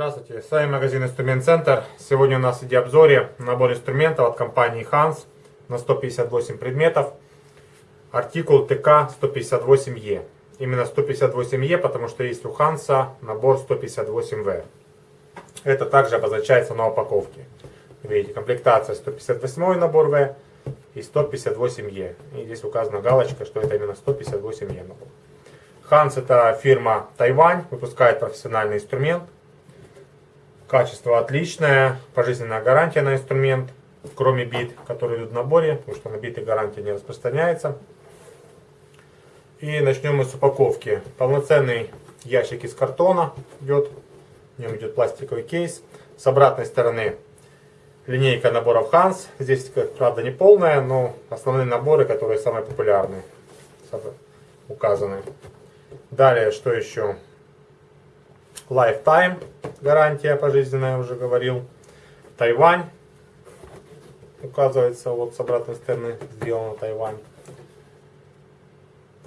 Здравствуйте, с вами магазин Инструмент Центр. Сегодня у нас в обзоре набор инструментов от компании Hans на 158 предметов. Артикул ТК-158Е. Именно 158Е, потому что есть у Ханса набор 158В. Это также обозначается на упаковке. Видите, комплектация 158 набор В и 158Е. И здесь указана галочка, что это именно 158Е набор. Ханс это фирма Тайвань, выпускает профессиональный инструмент. Качество отличное, пожизненная гарантия на инструмент, кроме бит, которые идут в наборе, потому что на биты гарантия не распространяется. И начнем мы с упаковки. Полноценный ящик из картона идет, в нем идет пластиковый кейс. С обратной стороны линейка наборов Hans. Здесь, правда, не полная, но основные наборы, которые самые популярные, указаны. Далее, что еще? Lifetime, гарантия пожизненная, уже говорил. Тайвань, указывается, вот с обратной стороны сделано Тайвань.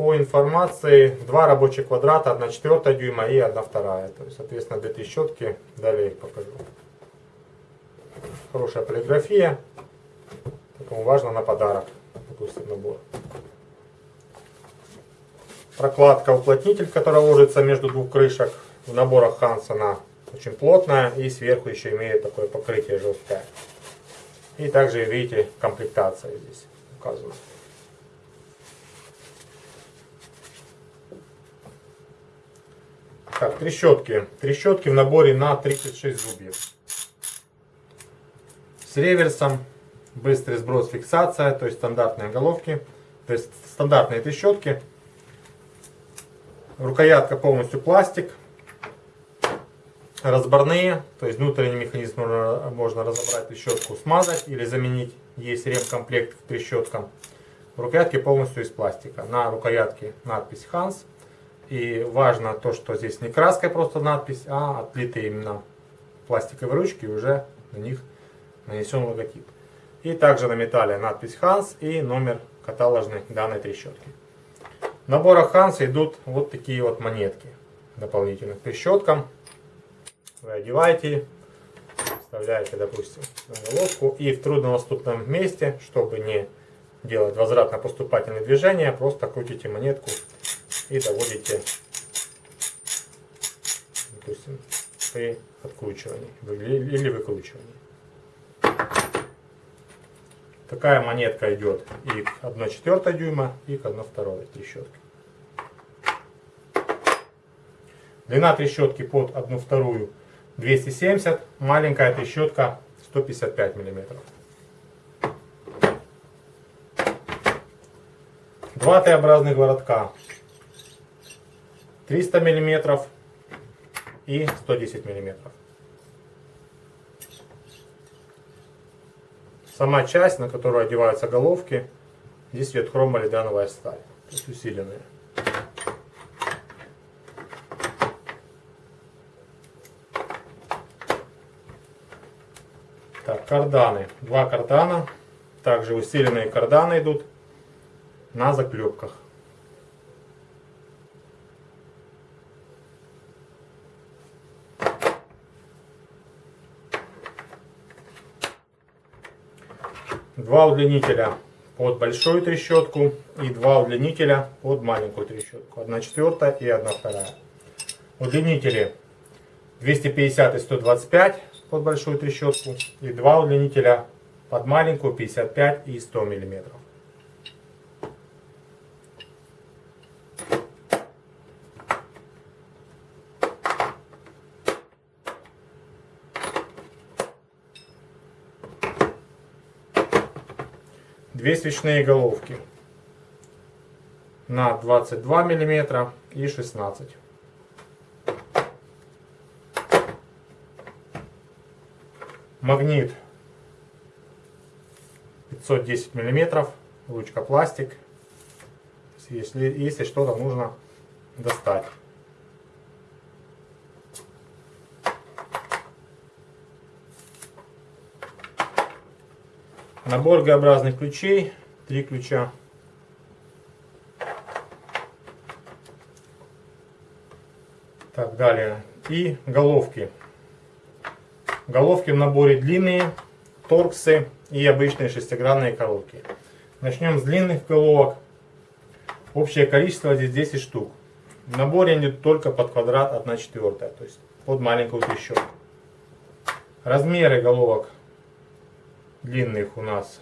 По информации, два рабочих квадрата, 1 четвертая дюйма и 1 вторая. То есть, соответственно, две трещотки, далее их покажу. Хорошая полиграфия, поэтому важно на подарок, допустим, набор. Прокладка уплотнитель, которая ложится между двух крышек в наборах Хансона очень плотная и сверху еще имеет такое покрытие жесткое. И также видите комплектация здесь указана. Так, трещотки. Трещотки в наборе на 36 зубьев. С реверсом, быстрый сброс, фиксация, то есть стандартные головки. То есть стандартные трещотки. Рукоятка полностью пластик разборные, то есть внутренний механизм можно, можно разобрать трещотку, смазать или заменить. Есть ремкомплект к трещоткам. Рукоятки полностью из пластика. На рукоятке надпись Hans. И важно то, что здесь не краской просто надпись, а отлитые именно пластиковые ручки, уже на них нанесен логотип. И также на металле надпись Hans и номер каталожной данной трещотки. В наборах Hans идут вот такие вот монетки дополнительно к трещоткам вы одеваете, вставляете, допустим, на головку и в труднодоступном месте, чтобы не делать возвратно-поступательные движения, просто крутите монетку и доводите, допустим, при откручивании или выкручивании. Такая монетка идет и к 1,4 дюйма, и к 1,2 трещотке. Длина трещотки под 1,2 270, маленькая трещотка 155 миллиметров. Два Т-образных городка 300 миллиметров и 110 миллиметров. Сама часть, на которую одеваются головки, здесь идет хромолидановая сталь, то есть усиленная. Так, карданы. Два кардана. Также усиленные карданы идут на заклепках. Два удлинителя под большую трещотку и два удлинителя под маленькую трещотку. Одна четвертая и одна вторая. Удлинители 250 и 125 под большую трещотку и два удлинителя под маленькую 55 и 100 миллиметров. Две свечные головки на 22 миллиметра и 16 Магнит 510 миллиметров, ручка пластик. Если, если что-то нужно достать. Набор Г-образных ключей. Три ключа. Так, далее. И головки. Головки в наборе длинные, торксы и обычные шестигранные коробки. Начнем с длинных головок. Общее количество здесь 10 штук. В наборе они только под квадрат 1 четвертая, то есть под маленькую трещотку. Размеры головок длинных у нас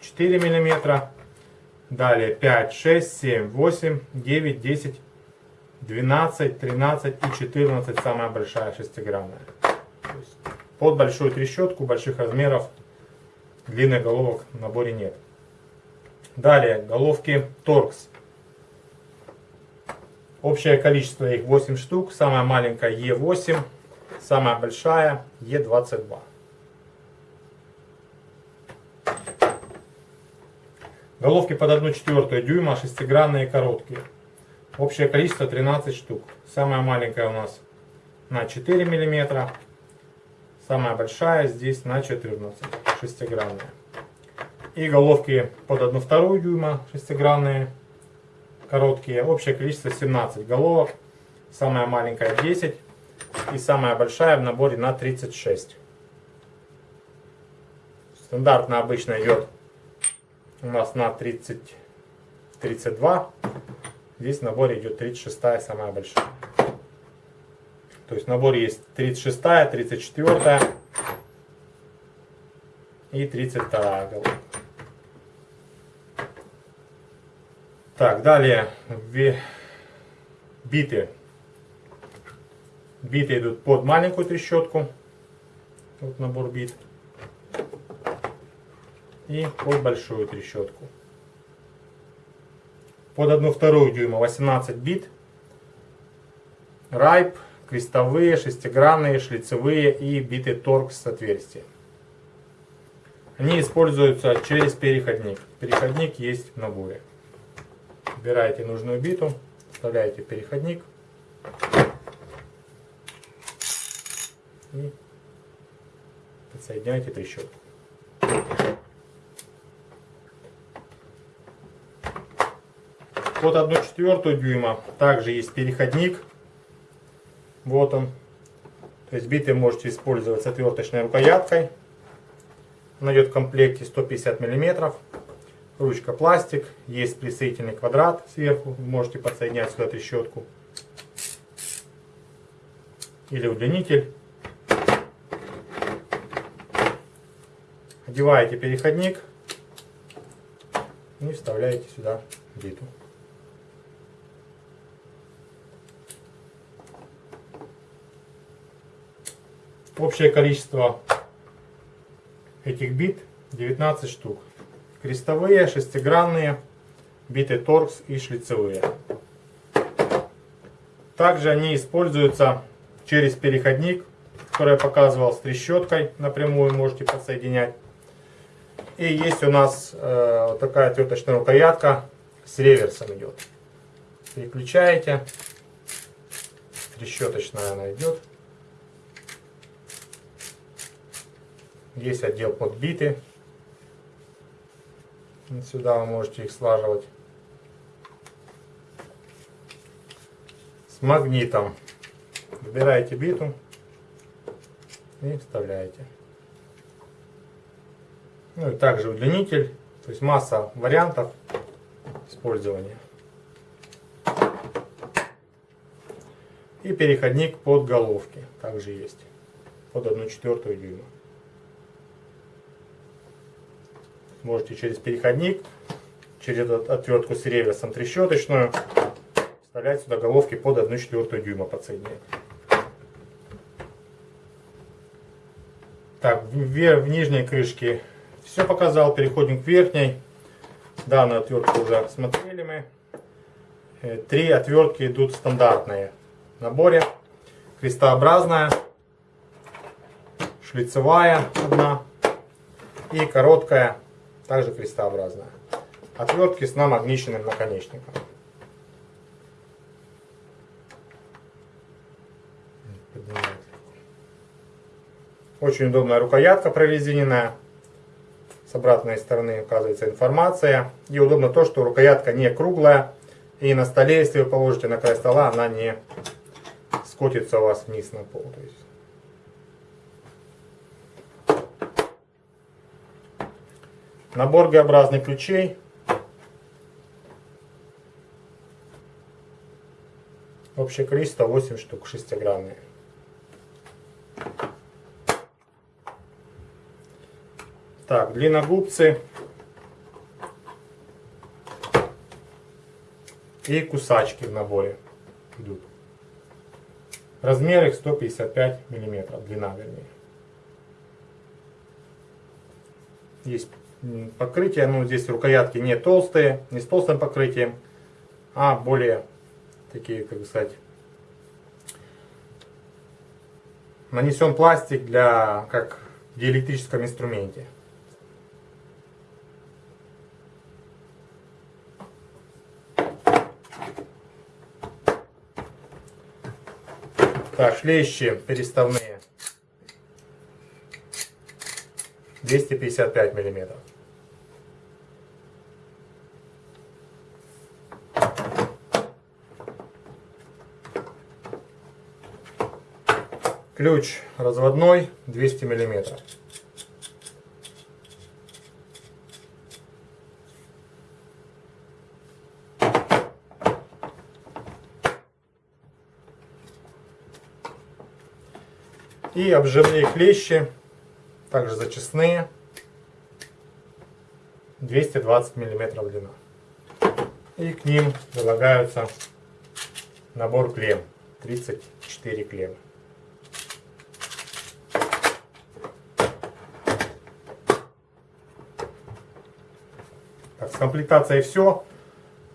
4 миллиметра. Далее 5, 6, 7, 8, 9, 10, 12, 13 и 14 самая большая шестигранная. Под большую трещотку больших размеров длинных головок в наборе нет. Далее головки торкс. Общее количество их 8 штук. Самая маленькая Е8, самая большая Е22. Головки под 1 четвертую дюйма, шестигранные короткие. Общее количество 13 штук. Самая маленькая у нас на 4 миллиметра. Самая большая здесь на 14, шестигранная. И головки под 1 вторую дюйма, шестигранные, короткие. Общее количество 17 головок. Самая маленькая 10. И самая большая в наборе на 36. Стандартно обычно идет у нас на 30, 32. Здесь в наборе идет 36 самая большая. То есть в наборе есть 36, 34 и 32 головка. Так, далее биты. Биты идут под маленькую трещотку. Вот набор бит. И под большую трещотку. Под одну вторую дюйма 18 бит. Райп крестовые, шестигранные, шлицевые и биты торкс с отверстием. Они используются через переходник. Переходник есть в наборе. Выбираете нужную биту, вставляете переходник и подсоединяете трещотку. Под 1 четвертую дюйма также есть переходник вот он. То есть биты можете использовать с отверточной рукояткой. Она идет в комплекте 150 мм. Ручка пластик. Есть присоединительный квадрат сверху. Вы можете подсоединять сюда трещотку. Или удлинитель. Одеваете переходник и вставляете сюда биту. Общее количество этих бит 19 штук. Крестовые, шестигранные, биты торкс и шлицевые. Также они используются через переходник, который я показывал с трещоткой. Напрямую можете подсоединять. И есть у нас э, такая отверточная рукоятка с реверсом идет. Переключаете. Трещоточная она идет. Есть отдел под биты. Сюда вы можете их слаживать. С магнитом. Выбираете биту и вставляете. Ну и также удлинитель. То есть масса вариантов использования. И переходник под головки также есть. Под 1 четвертую дюйма. Можете через переходник, через отвертку с реверсом трещоточную вставлять сюда головки под 1,4 дюйма подсоединять. Так, в, в нижней крышке все показал, переходим к верхней. Данную отвертку уже смотрели мы. Э, три отвертки идут стандартные в наборе. Крестообразная, шлицевая одна и короткая также крестообразная. Отвертки с намагниченным наконечником. Очень удобная рукоятка прорезиненная. С обратной стороны указывается информация. И удобно то, что рукоятка не круглая. И на столе, если вы положите на край стола, она не скотится у вас вниз на пол. То есть Набор Г-образных ключей. Общее количество 8 штук, шестигранные. Так, длинногубцы. И кусачки в наборе идут. Размер их 155 миллиметров, длина вернее. Есть покрытие, ну здесь рукоятки не толстые, не с толстым покрытием, а более такие, как сказать, нанесен пластик для, как в диэлектрическом инструменте. Так, шлещи переставные. 255 миллиметров. Ключ разводной 200 миллиметров. И обжимные клещи, также зачистные, 220 миллиметров длина. И к ним прилагаются набор клем, 34 клеммы. Так, с комплектацией все.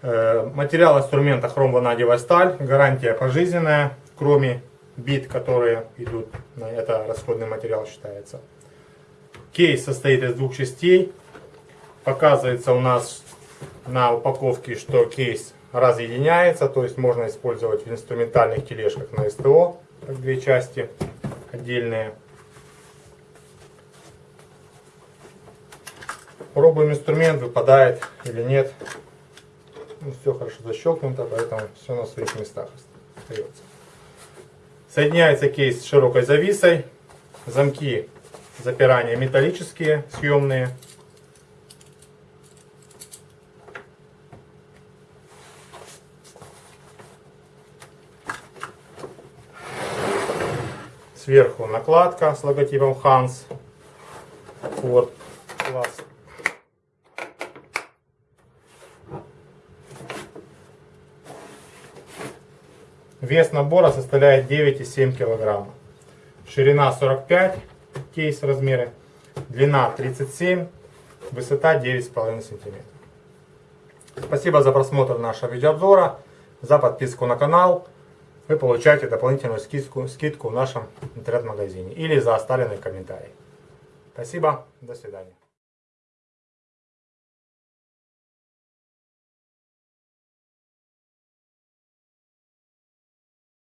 Э, материал инструмента хром-ванадиевая сталь. Гарантия пожизненная, кроме бит, которые идут. Это расходный материал считается. Кейс состоит из двух частей. Показывается у нас на упаковке, что кейс разъединяется. То есть можно использовать в инструментальных тележках на СТО. Как две части отдельные. Пробуем инструмент, выпадает или нет. Ну, все хорошо защелкнуто, поэтому все на своих местах остается. Соединяется кейс с широкой зависой. Замки запирания металлические, съемные. Сверху накладка с логотипом Hans Вес набора составляет 9,7 кг. Ширина 45, кейс размеры. Длина 37, высота 9,5 см. Спасибо за просмотр нашего видеообзора, за подписку на канал. Вы получаете дополнительную скидку, скидку в нашем интернет-магазине или за оставленный комментарий. Спасибо, до свидания.